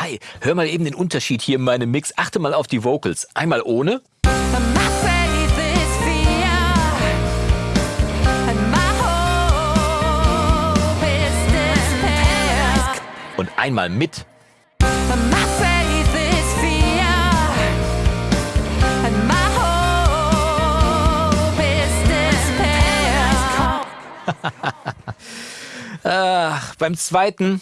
Hi, hör mal eben den Unterschied hier in meinem Mix. Achte mal auf die Vocals. Einmal ohne. Und einmal mit. Ach, beim zweiten,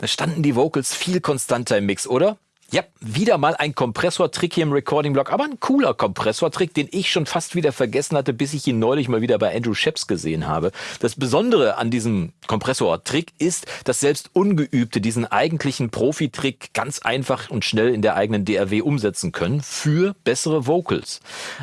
da standen die Vocals viel konstanter im Mix, oder? Ja, wieder mal ein Kompressortrick hier im Recording-Block, aber ein cooler Kompressortrick, den ich schon fast wieder vergessen hatte, bis ich ihn neulich mal wieder bei Andrew Sheps gesehen habe. Das Besondere an diesem Kompressortrick ist, dass selbst Ungeübte diesen eigentlichen Profi-Trick ganz einfach und schnell in der eigenen DRW umsetzen können für bessere Vocals.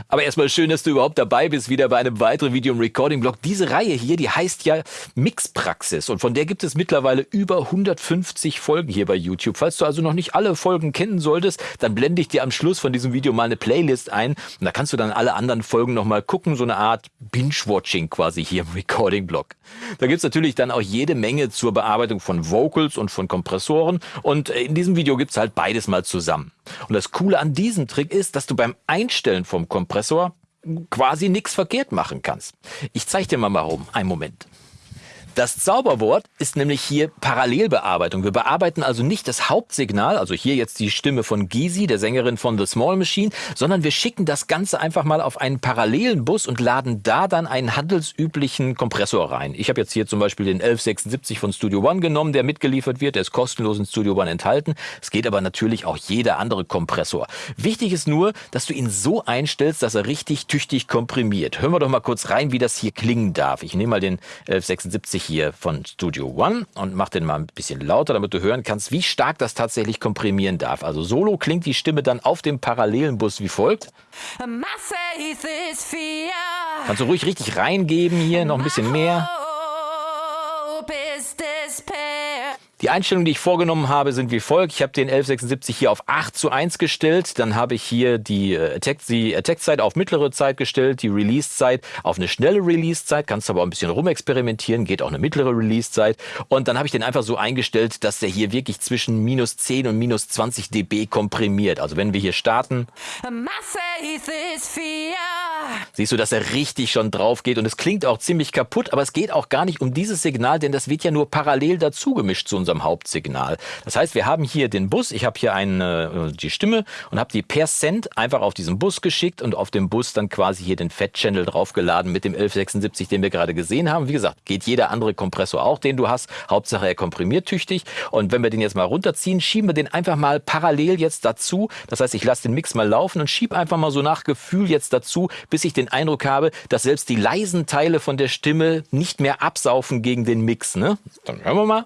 Aber erstmal schön, dass du überhaupt dabei bist, wieder bei einem weiteren Video im Recording-Block. Diese Reihe hier, die heißt ja Mixpraxis und von der gibt es mittlerweile über 150 Folgen hier bei YouTube. Falls du also noch nicht alle Folgen kennen solltest, dann blende ich dir am Schluss von diesem Video mal eine Playlist ein und da kannst du dann alle anderen Folgen nochmal gucken, so eine Art Binge-Watching quasi hier im Recording-Blog. Da gibt's natürlich dann auch jede Menge zur Bearbeitung von Vocals und von Kompressoren und in diesem Video gibt's halt beides mal zusammen. Und das Coole an diesem Trick ist, dass du beim Einstellen vom Kompressor quasi nichts verkehrt machen kannst. Ich zeige dir mal warum. Einen Moment. Das Zauberwort ist nämlich hier Parallelbearbeitung. Wir bearbeiten also nicht das Hauptsignal, also hier jetzt die Stimme von Gizi, der Sängerin von The Small Machine, sondern wir schicken das Ganze einfach mal auf einen parallelen Bus und laden da dann einen handelsüblichen Kompressor rein. Ich habe jetzt hier zum Beispiel den 1176 von Studio One genommen, der mitgeliefert wird. Der ist kostenlos in Studio One enthalten. Es geht aber natürlich auch jeder andere Kompressor. Wichtig ist nur, dass du ihn so einstellst, dass er richtig tüchtig komprimiert. Hören wir doch mal kurz rein, wie das hier klingen darf. Ich nehme mal den 1176 hier von Studio One und mach den mal ein bisschen lauter, damit du hören kannst, wie stark das tatsächlich komprimieren darf. Also solo klingt die Stimme dann auf dem parallelen Bus wie folgt. Kannst du ruhig richtig reingeben hier, noch ein bisschen mehr. Die Einstellungen, die ich vorgenommen habe, sind wie folgt. Ich habe den 1176 hier auf 8 zu 1 gestellt. Dann habe ich hier die äh, Attack-Zeit Attack auf mittlere Zeit gestellt, die Release-Zeit auf eine schnelle Release-Zeit. Kannst aber auch ein bisschen rumexperimentieren, geht auch eine mittlere Release-Zeit. Und dann habe ich den einfach so eingestellt, dass der hier wirklich zwischen minus 10 und minus 20 dB komprimiert. Also wenn wir hier starten, siehst du, dass er richtig schon drauf geht. Und es klingt auch ziemlich kaputt, aber es geht auch gar nicht um dieses Signal, denn das wird ja nur parallel dazu gemischt zu unserem Hauptsignal. Das heißt, wir haben hier den Bus, ich habe hier eine, die Stimme und habe die per Cent einfach auf diesen Bus geschickt und auf dem Bus dann quasi hier den Fat-Channel draufgeladen mit dem 1176, den wir gerade gesehen haben. Wie gesagt, geht jeder andere Kompressor auch, den du hast. Hauptsache er komprimiert tüchtig. Und wenn wir den jetzt mal runterziehen, schieben wir den einfach mal parallel jetzt dazu. Das heißt, ich lasse den Mix mal laufen und schiebe einfach mal so nach Gefühl jetzt dazu, bis ich den Eindruck habe, dass selbst die leisen Teile von der Stimme nicht mehr absaufen gegen den Mix. Ne? Dann hören wir mal.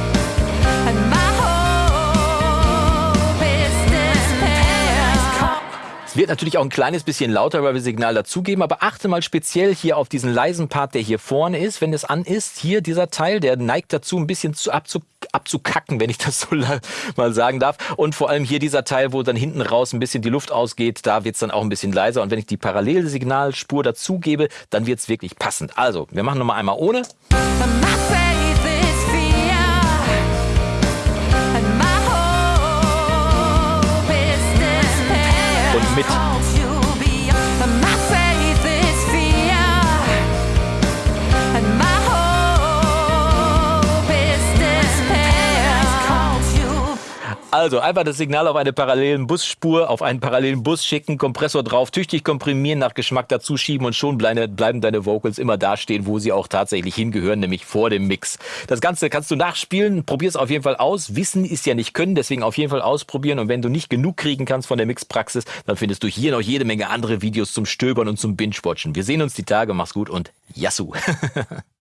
wird natürlich auch ein kleines bisschen lauter, weil wir Signal dazugeben, aber achte mal speziell hier auf diesen leisen Part, der hier vorne ist. Wenn es an ist, hier dieser Teil, der neigt dazu, ein bisschen zu abzu, abzukacken, wenn ich das so mal sagen darf. Und vor allem hier dieser Teil, wo dann hinten raus ein bisschen die Luft ausgeht, da wird es dann auch ein bisschen leiser. Und wenn ich die Parallelsignalspur dazugebe, dann wird es wirklich passend. Also, wir machen nochmal einmal ohne. Also einfach das Signal auf eine parallelen Busspur, auf einen parallelen Bus schicken, Kompressor drauf, tüchtig komprimieren, nach Geschmack dazu schieben und schon bleiben deine Vocals immer da stehen, wo sie auch tatsächlich hingehören, nämlich vor dem Mix. Das Ganze kannst du nachspielen, probier es auf jeden Fall aus. Wissen ist ja nicht können, deswegen auf jeden Fall ausprobieren und wenn du nicht genug kriegen kannst von der Mixpraxis, dann findest du hier noch jede Menge andere Videos zum Stöbern und zum Binge-Watchen. Wir sehen uns die Tage, mach's gut und Yassou!